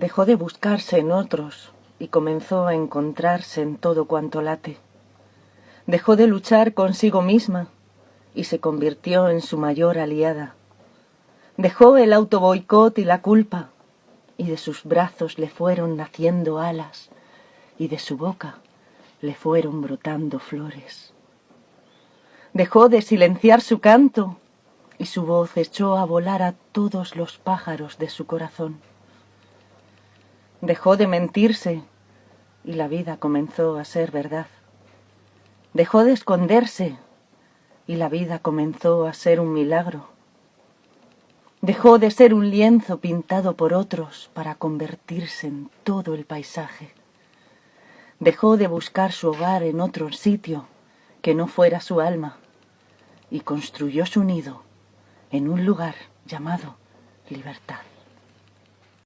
Dejó de buscarse en otros y comenzó a encontrarse en todo cuanto late. Dejó de luchar consigo misma y se convirtió en su mayor aliada. Dejó el autoboicot y la culpa y de sus brazos le fueron naciendo alas y de su boca le fueron brotando flores. Dejó de silenciar su canto y su voz echó a volar a todos los pájaros de su corazón. Dejó de mentirse y la vida comenzó a ser verdad. Dejó de esconderse y la vida comenzó a ser un milagro. Dejó de ser un lienzo pintado por otros para convertirse en todo el paisaje. Dejó de buscar su hogar en otro sitio que no fuera su alma y construyó su nido en un lugar llamado libertad.